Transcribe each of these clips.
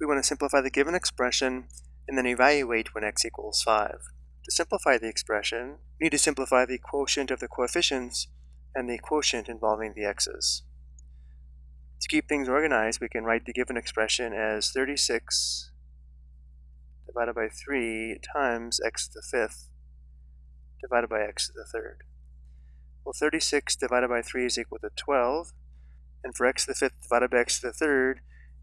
we want to simplify the given expression and then evaluate when x equals 5. To simplify the expression, we need to simplify the quotient of the coefficients and the quotient involving the x's. To keep things organized, we can write the given expression as 36 divided by 3 times x to the fifth divided by x to the third. Well, 36 divided by 3 is equal to 12, and for x to the fifth divided by x to the third,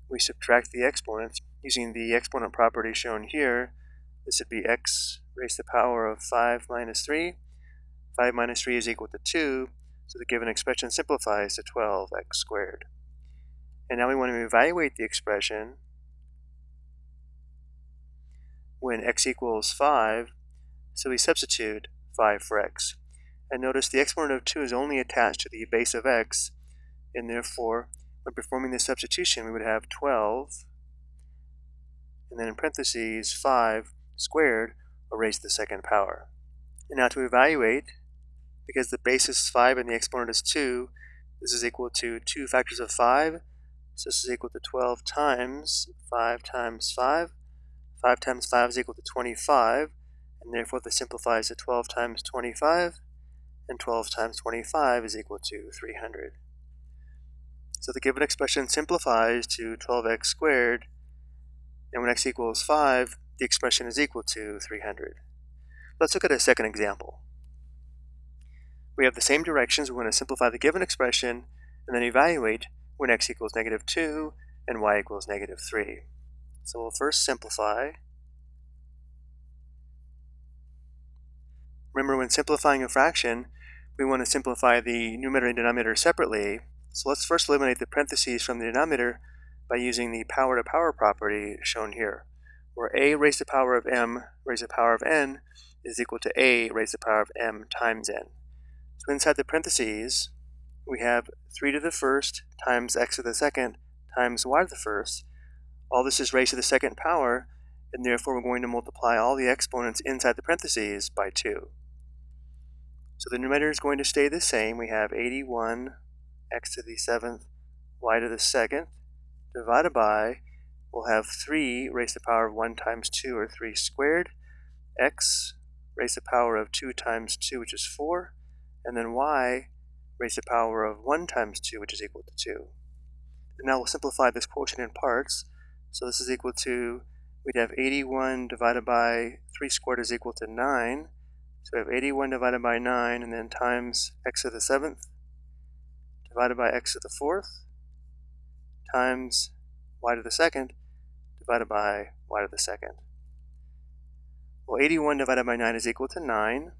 we subtract the exponents using the exponent property shown here. This would be x raised to the power of 5 minus 3. 5 minus 3 is equal to 2, so the given expression simplifies to 12x squared. And now we want to evaluate the expression when x equals 5, so we substitute 5 for x. And notice the exponent of 2 is only attached to the base of x, and therefore, when performing the substitution, we would have 12, and then in parentheses, 5 squared, or raised to the second power. And now to evaluate, because the base is 5 and the exponent is 2, this is equal to 2 factors of 5, so this is equal to 12 times 5 times 5. 5 times 5 is equal to 25, and therefore this simplifies to 12 times 25, and 12 times 25 is equal to 300. So the given expression simplifies to 12x squared, and when x equals 5, the expression is equal to 300. Let's look at a second example. We have the same directions. We're going to simplify the given expression and then evaluate when x equals negative 2 and y equals negative 3. So we'll first simplify. Remember when simplifying a fraction, we want to simplify the numerator and denominator separately. So let's first eliminate the parentheses from the denominator by using the power to power property shown here, where a raised to the power of m raised to the power of n is equal to a raised to the power of m times n. So inside the parentheses, we have 3 to the first times x to the second times y to the first. All this is raised to the second power, and therefore we're going to multiply all the exponents inside the parentheses by 2. So the numerator is going to stay the same. We have 81 x to the seventh y to the second divided by, we'll have 3 raised to the power of 1 times 2, or 3 squared, x raised to the power of 2 times 2, which is 4, and then y raised to the power of 1 times 2, which is equal to 2. And now we'll simplify this quotient in parts. So this is equal to, we'd have 81 divided by 3 squared is equal to 9. So we have 81 divided by 9, and then times x to the 7th, divided by x to the 4th, times y to the 2nd, divided by y to the 2nd. Well, 81 divided by 9 is equal to 9,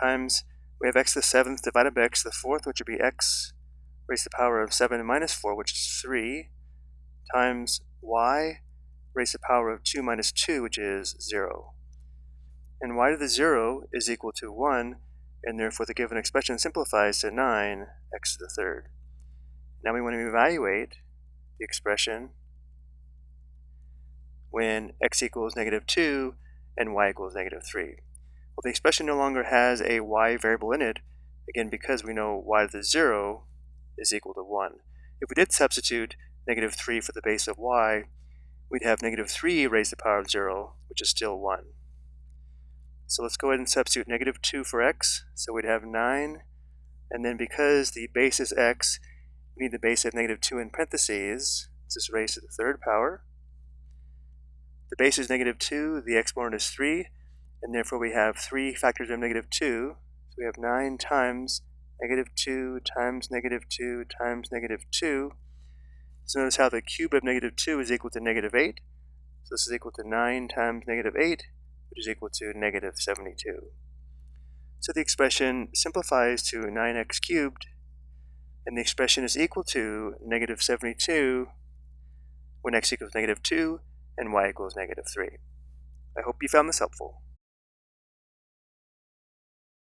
times, we have x to the 7th divided by x to the 4th, which would be x raised to the power of 7 minus 4, which is 3, times y raised to the power of 2 minus 2, which is 0 and y to the 0 is equal to 1, and therefore the given expression simplifies to 9 x to the third. Now we want to evaluate the expression when x equals negative 2 and y equals negative 3. Well, the expression no longer has a y variable in it, again because we know y to the 0 is equal to 1. If we did substitute negative 3 for the base of y, we'd have negative 3 raised to the power of 0, which is still 1. So let's go ahead and substitute negative 2 for x. So we'd have 9. And then because the base is x, we need the base of negative 2 in parentheses. This is raised to the third power. The base is negative 2, the exponent is 3, and therefore we have 3 factors of negative 2. So we have 9 times negative 2 times negative 2 times negative 2. So notice how the cube of negative 2 is equal to negative 8. So this is equal to 9 times negative 8, which is equal to negative 72. So the expression simplifies to 9x cubed, and the expression is equal to negative 72 when x equals negative 2 and y equals negative 3. I hope you found this helpful.